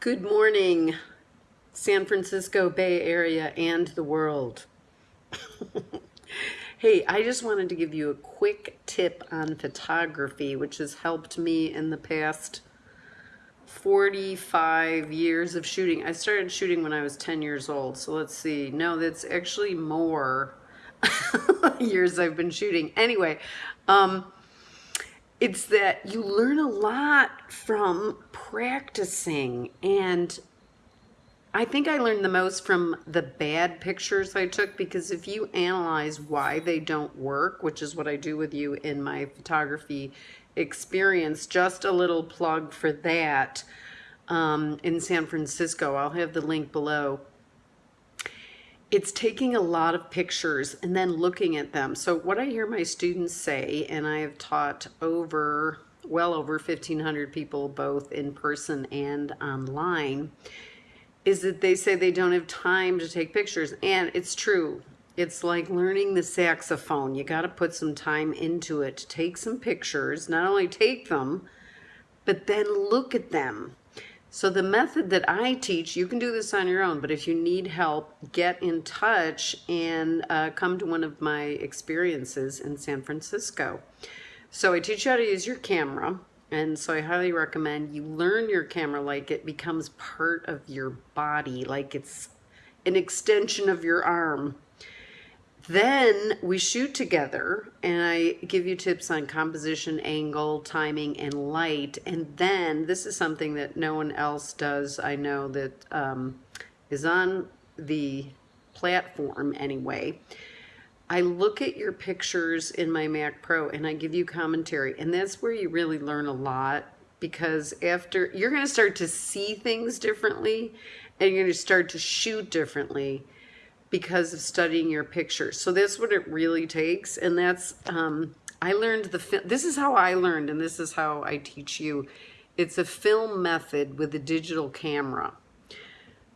Good morning, San Francisco Bay Area and the world. hey, I just wanted to give you a quick tip on photography, which has helped me in the past 45 years of shooting. I started shooting when I was 10 years old, so let's see. No, that's actually more years I've been shooting. Anyway, um, it's that you learn a lot from practicing and I think I learned the most from the bad pictures I took because if you analyze why they don't work, which is what I do with you in my photography experience, just a little plug for that um, in San Francisco. I'll have the link below it's taking a lot of pictures and then looking at them. So what I hear my students say, and I have taught over, well over 1,500 people both in person and online, is that they say they don't have time to take pictures. And it's true. It's like learning the saxophone. You got to put some time into it take some pictures, not only take them, but then look at them so the method that I teach, you can do this on your own, but if you need help, get in touch and uh, come to one of my experiences in San Francisco. So I teach you how to use your camera. And so I highly recommend you learn your camera like it becomes part of your body, like it's an extension of your arm. Then we shoot together and I give you tips on composition, angle, timing, and light. And then this is something that no one else does. I know that um, is on the platform anyway. I look at your pictures in my Mac Pro and I give you commentary. And that's where you really learn a lot because after you're going to start to see things differently and you're going to start to shoot differently because of studying your pictures. So that's what it really takes. And that's, um, I learned the, this is how I learned and this is how I teach you. It's a film method with a digital camera.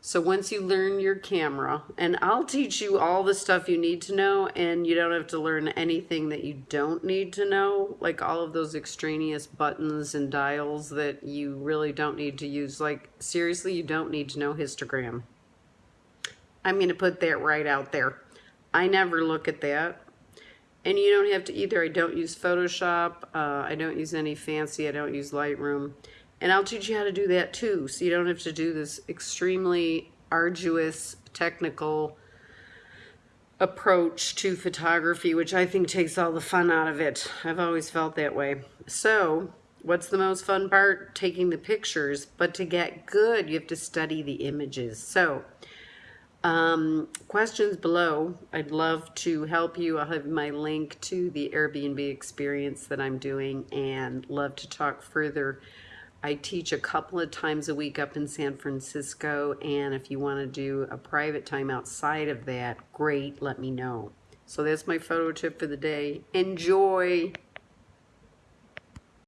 So once you learn your camera, and I'll teach you all the stuff you need to know, and you don't have to learn anything that you don't need to know, like all of those extraneous buttons and dials that you really don't need to use. Like, seriously, you don't need to know histogram. I'm going to put that right out there. I never look at that. And you don't have to either. I don't use Photoshop. Uh, I don't use any fancy. I don't use Lightroom. And I'll teach you how to do that too. So you don't have to do this extremely arduous, technical approach to photography, which I think takes all the fun out of it. I've always felt that way. So what's the most fun part? Taking the pictures. But to get good, you have to study the images. So um, questions below. I'd love to help you. I'll have my link to the Airbnb experience that I'm doing and love to talk further. I teach a couple of times a week up in San Francisco and if you want to do a private time outside of that, great, let me know. So that's my photo tip for the day. Enjoy!